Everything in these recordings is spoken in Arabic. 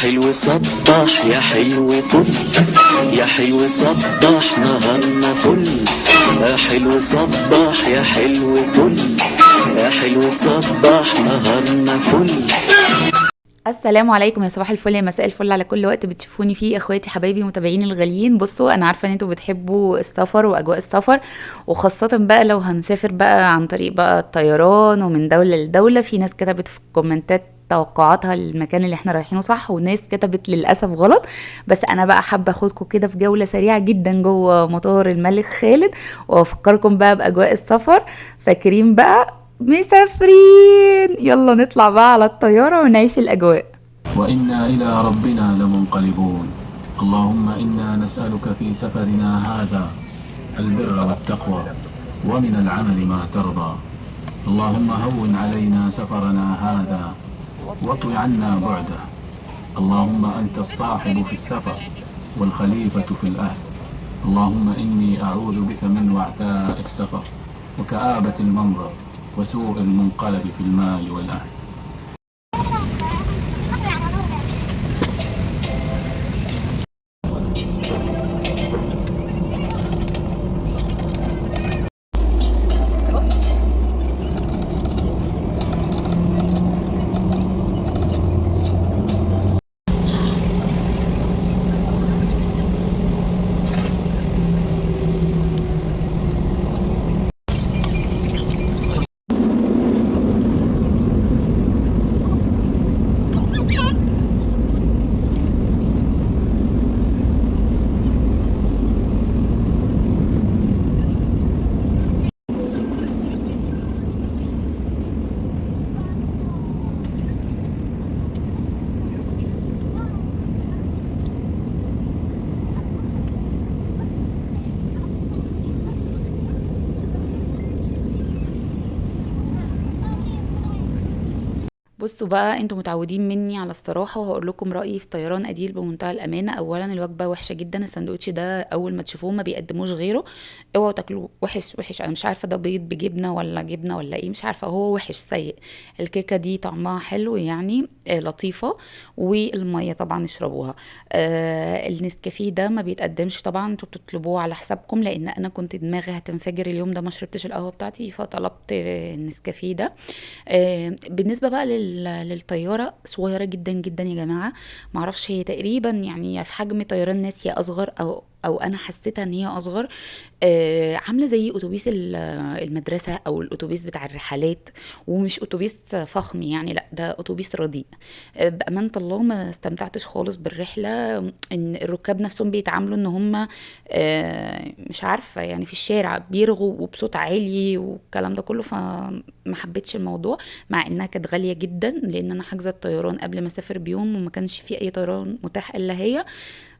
حلو صبح يا حلو طل يا حلو صبح نهارنا فل. يا حلو صبح يا حلو طل يا حلو صبح نهارنا فل. السلام عليكم يا صباح الفل يا مساء الفل على كل وقت بتشوفوني فيه اخواتي حبايبي متابعين الغاليين. بصوا أنا عارفة ان أنتوا بتحبوا السفر واجواء السفر وخاصة بقى لو هنسافر بقى عن طريق بقى الطيران ومن دولة لدولة في ناس كتبت في الكومنتات توقعاتها للمكان اللي إحنا رايحينه صح وناس كتبت للأسف غلط. بس أنا بقى حابة أخدكم كده في جولة سريعة جدا جوه مطار الملك خالد وأفكركم بقى بأجواء السفر. فاكرين بقى؟ مسافرين! يلا نطلع بقى على الطيارة ونعيش الأجواء. وإنا إلى ربنا لمنقلبون. اللهم إنا نسألك في سفرنا هذا البر والتقوى ومن العمل ما ترضى. اللهم هون علينا سفرنا هذا واطو عنا بعده. اللهم أنت الصاحب في السفر والخليفة في الأهل. اللهم إني أعوذ بك من وعثاء السفر وكآبة المنظر وسوء المنقلب في المال والأهل. بصوا بقى أنتوا متعودين مني على الصراحة وهقول لكم رأيي في طيران أديل بمنتهى الأمانة. اولا الوجبة وحشة جدا. الساندوتش ده أول ما تشوفوه ما بيقدموش غيره. اوعوا تاكلوه. وحش وحش. أنا مش عارفة ده بيض بجبنة ولا جبنة ولا إيه مش عارفة. هو وحش سيء. الكيكة دي طعمها حلو يعني آه لطيفة. والمية طبعا اشربوها. آه النسكافيه ده ما بيتقدمش طبعا. أنتوا بتطلبوه على حسابكم لأن أنا كنت دماغي هتنفجر اليوم ده ما شربتش القهوة بتاعتي فطلبت النسكافيه ده. آه بالنسبة بقى لل للطيارة صغيرة جدا جدا يا جماعة. معرفش هي تقريبا يعني في حجم طيران ناس يا أصغر أو أو أنا حسيتها إن هي أصغر آه عاملة زي أتوبيس المدرسة أو الأتوبيس بتاع الرحلات ومش أتوبيس فخم يعني لأ ده أتوبيس رديء. آه بأمانة الله ما استمتعتش خالص بالرحلة إن الركاب نفسهم بيتعاملوا إن هم آه مش عارفة يعني في الشارع بيرغوا وبصوت عالي والكلام ده كله فما حبيتش الموضوع مع إنها كانت غالية جدا لأن أنا حاجزة الطيران قبل ما أسافر بيوم وما كانش في أي طيران متاح إلا هي.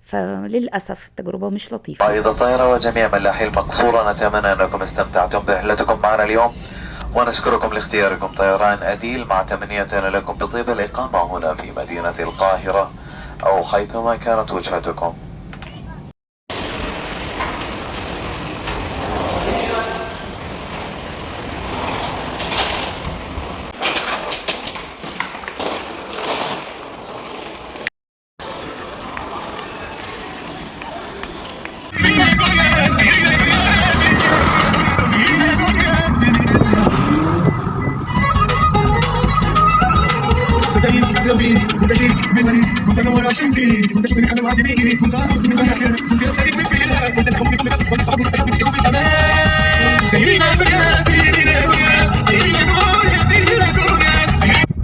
فللأسف التجربة مش لطيفة. قائد الطائرة وجميع ملاحي المقصورة نتمنى أنكم استمتعتم برحلتكم معنا اليوم. ونشكركم لاختياركم طيران أديل. مع تمنيتنا لكم بطيب الإقامة هنا في مدينة القاهرة أو حيثما كانت وجهتكم.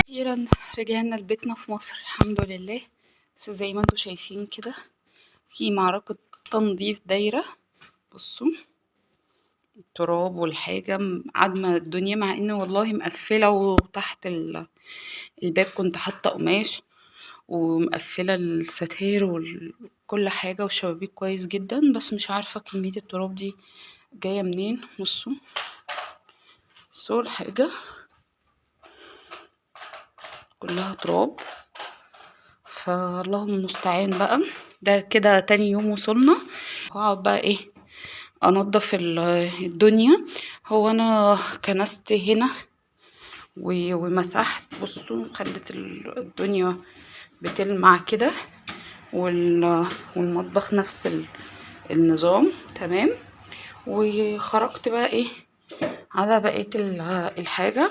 أخيرا رجعنا لبيتنا في مصر الحمد لله. بس زي ما أنتوا شايفين كده في معركة تنظيف دايرة. بصوا التراب والحاجة عدمة الدنيا مع إن والله مقفلة وتحت ال- الباب كنت حاطة قماش. ومقفلة الستاير وكل حاجة والشبابيك كويس جدا بس مش عارفة كمية التراب دي جاية منين بصوا بصوا الحاجة كلها تراب. فاللهم المستعان بقى. ده كده تاني يوم وصلنا. هقعد بقى أنضف ال- الدنيا. هو أنا كنست هنا و- ومسحت بصوا خلت ال- الدنيا بتلمع كده وال... والمطبخ نفس ال... النظام تمام؟ وخرجت بقى إيه؟ على بقية ال- الحاجة.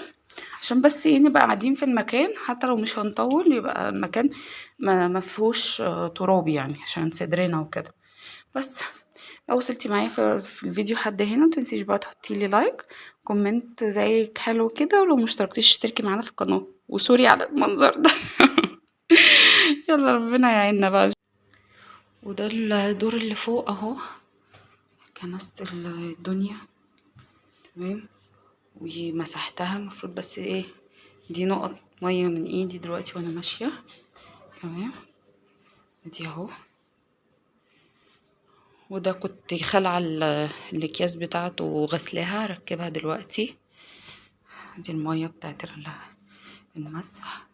عشان بس إيه نبقى قاعدين في المكان حتى لو مش هنطول يبقى المكان ما مفهوش آه، تراب يعني عشان صدرنا وكده. بس لو وصلتي معايا في, في الفيديو حد هنا متنسيش بقى تحطي لي like comment زيك حلو كده ولو مشتركتيش اشتركي معانا في القناة. و sorry على المنظر ده. يلا ربنا يعيننا بقى. وده الدور اللي فوق اهو. كنست الدنيا. تمام؟ ومسحتها المفروض بس إيه دي نقط مية من ايدي دلوقتي وأنا ماشية. تمام؟ دي اهو. وده كنت خلع ال- الأكياس بتاعته وغسلاها. ركبها دلوقتي. دي المية بتاعت ال- المسح.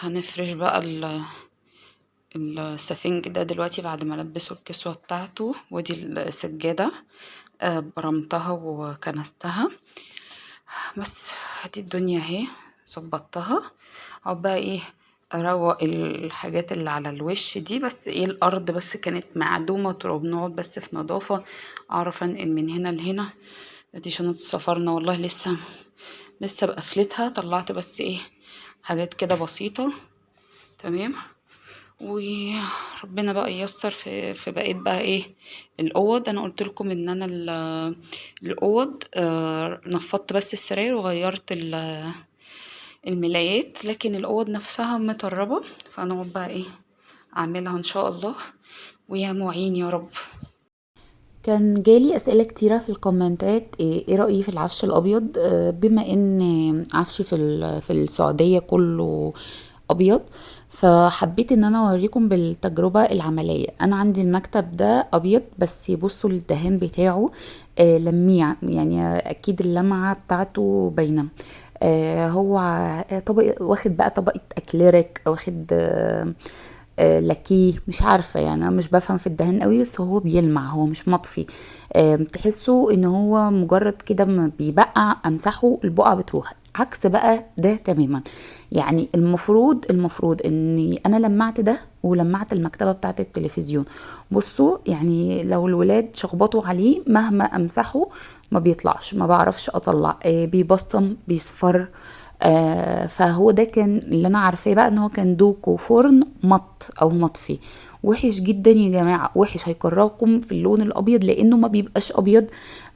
هنفرش بقى ال السفنج ده دلوقتي بعد ما لبسه الكسوة بتاعته ودي السجادة آه، برمتها وكنستها. بس دي الدنيا اهي ظبطتها. أو بقى إيه أروق الحاجات اللي على الوش دي. بس إيه الأرض بس كانت معدومة تراب نقعد بس في نظافة. أعرف انقل من هنا لهنا. دي شنطة سفرنا. والله لسه لسه بقفلتها. طلعت بس إيه حاجات كده بسيطة. تمام؟ وربنا بقى ييسر في في بقيت بقى إيه الأوض. أنا قلت لكم إن أنا ال- الأوض آه، نفضت بس السراير وغيرت ال- الملايات لكن الأوض نفسها مطربة. فهنقعد بقى إيه أعملها إن شاء الله. ويا معين يا رب. كان جالي أسئلة كتيرة في الكومنتات. إيه إيه رأيي في العفش الأبيض؟ آه، بما إن عفشي في في السعودية كله أبيض فحبيت إن أنا أوريكم بالتجربة العملية. أنا عندي المكتب ده أبيض بس بصوا الدهان بتاعه آه، لميع يعني أكيد اللمعة بتاعته باينة. آه، هو طبق واخد بقى طبقة أكليريك واخد آه، لاكيه مش عارفة يعني أنا مش بفهم في الدهان قوي بس هو بيلمع هو مش مطفي. تحسوا إن هو مجرد كده بيبقع أمسحه البقعه بتروح. عكس بقى ده تماما. يعني المفروض المفروض إني أنا لمعت ده ولمعت المكتبة بتاعة التلفزيون. بصوا يعني لو الولاد شخبطوا عليه مهما أمسحه ما بيطلعش ما بعرفش أطلع. آه، بيبصم بيصفر. آه فهو ده كان اللي أنا عارفاه بقى إن هو كان دوكو فرن مط أو مطفي. وحش جدا يا جماعة وحش هيكرهكم في اللون الأبيض لأنه ما بيبقاش أبيض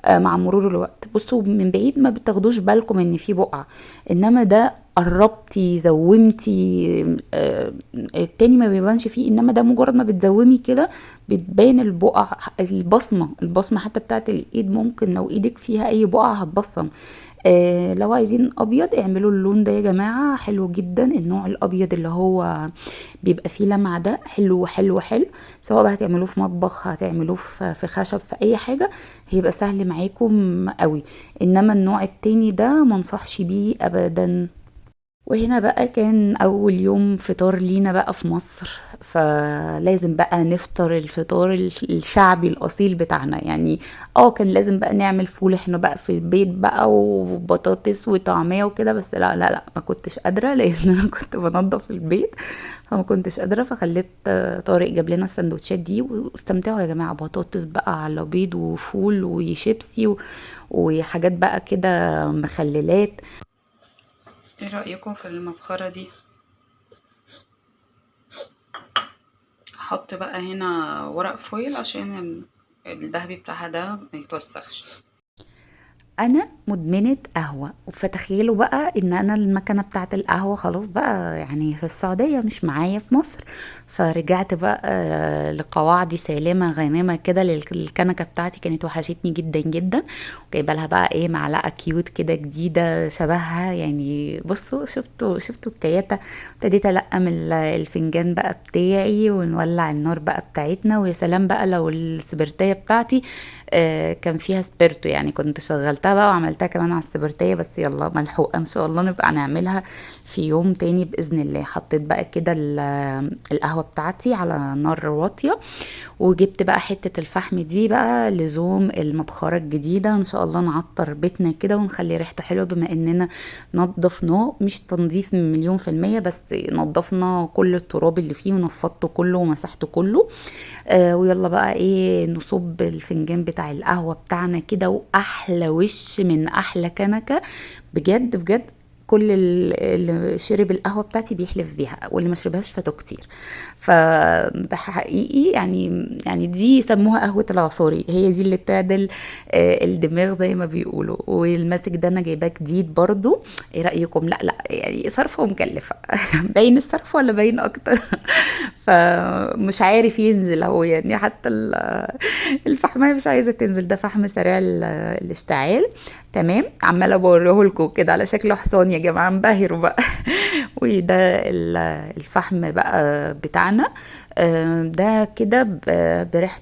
آه مع مرور الوقت. بصوا من بعيد ما بتاخدوش بالكم إن في بقعه إنما ده قربتي زومتي آه التاني ما بيبانش فيه إنما ده مجرد ما بتزومي كده بتبان البقع البصمة البصمة حتى بتاعت الإيد ممكن لو إيدك فيها أي بقعه هتبصم. آه لو عايزين أبيض اعملوا اللون ده يا جماعة. حلو جدا النوع الأبيض اللي هو بيبقى فيه لمعة ده. حلو حلو حلو. سواء بقى هتعملوه في مطبخ هتعملوه في في خشب في أي حاجة هيبقى سهل معاكم قوي إنما النوع التاني ده منصحش بيه ابدا. وهنا بقى كان أول يوم فطار لينا بقى في مصر فلازم بقى نفطر الفطار الشعبي الأصيل بتاعنا. يعني آه كان لازم بقى نعمل فول إحنا بقى في البيت بقى وبطاطس وطعمية وكده بس لا لا لا ما كنتش قادرة لأن أنا كنت بنضف البيت فما كنتش قادرة فخليت طارق جاب لنا السندوتشات دي واستمتعوا يا جماعة بطاطس بقى على بيض وفول وشيبسي وحاجات بقى كده مخللات. إيه رأيكم في المبخرة دي؟ هحط بقى هنا ورق فويل عشان ال- الدهبي بتاعها ده ما يتوسخش. أنا مدمنة قهوة. فتخيلوا بقى إن أنا المكنة بتاعة القهوة خلاص بقى يعني في السعودية مش معايا في مصر. فرجعت بقى آه، لقواعدي سالمة غانمة كده للكنكة بتاعتي كانت وحشتني جدا جدا. وجايبه لها بقى إيه معلقة كيوت كده جديدة شبهها. يعني بصوا شفتوا شفتوا الكياته ابتديت ألقم ال- الفنجان بقى بتاعي ونولع النار بقى بتاعتنا. ويا سلام بقى لو السبرتاية بتاعتي كان فيها سبيرتو يعني. كنت شغلتها بقى وعملتها كمان على السبرتية بس يلا ملحوقة. إن شاء الله نبقى نعملها في يوم تاني بإذن الله. حطيت بقى كده ال- القهوة بتاعتي على نار واطية وجبت بقى حتة الفحم دي بقى لزوم المبخرة الجديدة. إن شاء الله نعطر بيتنا كده ونخلي ريحته حلوة بما إننا نضفناه. مش تنظيف مليون في المية بس نضفنا كل التراب اللي فيه ونفضته كله ومسحته كله. آه ويلا بقى إيه نصب الفنجان بتاع القهوة بتاعنا كده وأحلى وش من أحلى كنكة. بجد بجد كل ال- اللي شرب القهوة بتاعتي بيحلف بيها واللي ما شربهاش فاتوا كتير. فحقيقي يعني يعني دي يسموها قهوة العصاري. هي دي اللي بتعدل آه، الدماغ زي ما بيقولوا. والماسك ده أنا جايباه جديد برضو. إيه رأيكم؟ لا لا يعني صرفه ومكلفة. باين الصرف ولا باين أكتر؟ فمش عارف ينزل هو يعني حتى ال- الفحمايه مش عايزة تنزل ده فحم سريع ال- الاشتعال. تمام؟ عمالة بوريه لكم كده على شكل حصان يا جماعة انبهروا بقى. وده ال- الفحم بقى بتاعنا. آه، ده كده بريحة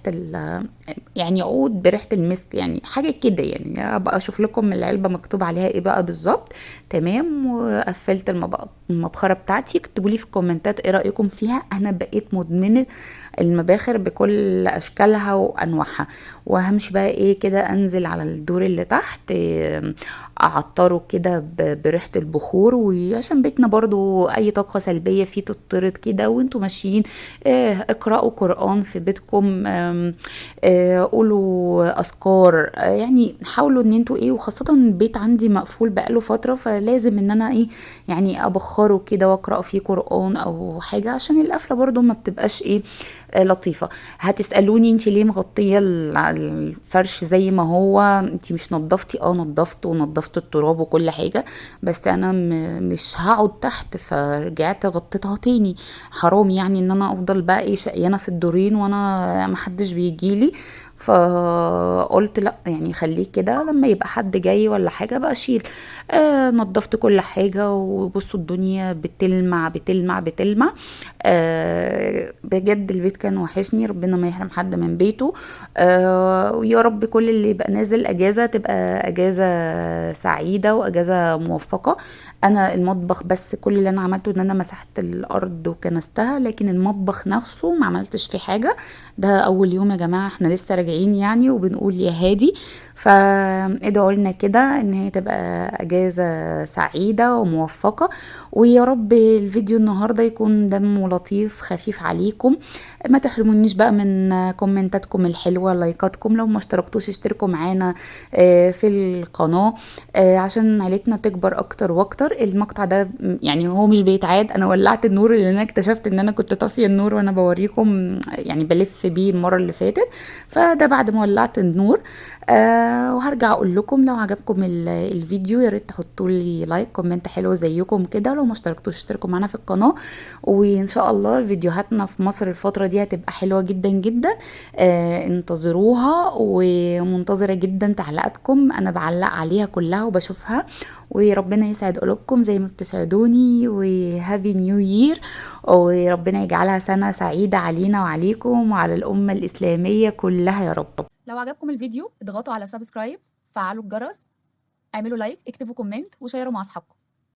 يعني عود بريحة المسك يعني حاجة كده يعني ابقى أشوف لكم العلبة مكتوب عليها إيه بقى بالظبط. تمام وقفلت المب- المبخرة بتاعتي. اكتبوا لي في الكومنتات إيه رأيكم فيها. أنا بقيت مدمنة المباخر بكل أشكالها وأنواعها. وهمشي بقى إيه كده أنزل على الدور اللي تحت أعطره كده بريحة البخور. وعشان بيتنا برضو أي طاقة سلبية فيه تطرد كده وأنتوا ماشيين إيه، اقرأوا قرآن في بيتكم آم، آه، قولوا أذكار. يعني حاولوا إن أنتوا إيه وخاصة البيت عندي مقفول بقاله فترة فلازم إن أنا إيه يعني أبخره كده وأقرأ فيه قرآن أو حاجة عشان القفلة برضو ما بتبقاش إيه لطيفة. هتسألوني انت ليه مغطية ال- الفرش زي ما هو؟ انت مش نظفتي؟ آه نظفت ونظفت التراب وكل حاجة بس أنا مش هقعد تحت فرجعت غطيتها تاني. حرام يعني إن أنا أفضل بقى إيه شقيانة في الدورين وأنا محدش بيجيلي. فقلت لا يعني خليه كده لما يبقى حد جاي ولا حاجة بقى اشيل آه نظفت كل حاجة وبصوا الدنيا بتلمع بتلمع بتلمع. آه بجد البيت كان وحشني ربنا ما يحرم حد من بيته. آه ويا رب كل اللي يبقى نازل أجازة تبقى أجازة سعيدة وأجازة موفقة. أنا المطبخ بس كل اللي أنا عملته إن أنا مسحت الأرض وكنستها لكن المطبخ نفسه ما عملتش فيه حاجة. ده أول يوم يا جماعة إحنا لسه راجعين يعني وبنقول يا هادي. فادعوا لنا كده إن هي تبقى أجازة سعيدة وموفقة. ويا رب الفيديو النهارده يكون دمه لطيف خفيف عليكم. ما تحرمونيش بقى من كومنتاتكم الحلوة لايكاتكم. لو ما اشتركتوش اشتركوا معانا آه، في القناة. آه، عشان عيلتنا تكبر أكتر وأكتر. المقطع ده يعني هو مش بيتعاد. أنا ولعت النور اللي أنا اكتشفت إن أنا كنت طافية النور وأنا بوريكم يعني بلف بيه المرة اللي فاتت. فده بعد ما ولعت النور. آه وهرجع أقول لكم لو عجبكم ال- الفيديو يا ريت تحطوا لي like comment حلو زيكم كده. لو ما اشتركتوش اشتركوا معانا في القناة. وإن شاء الله فيديوهاتنا في مصر الفترة دي هتبقى حلوة جدا جدا. آه انتظروها ومنتظرة جدا تعليقاتكم. أنا بعلق عليها كلها وبشوفها. وربنا يسعد قلوبكم زي ما بتسعدوني. و happy new year وربنا يجعلها سنة سعيدة علينا وعليكم وعلى الأمة الإسلامية كلها يا رب. لو عجبكم الفيديو اضغطوا على subscribe فعلوا الجرس اعملوا like اكتبوا comment وشيروا مع أصحابكم.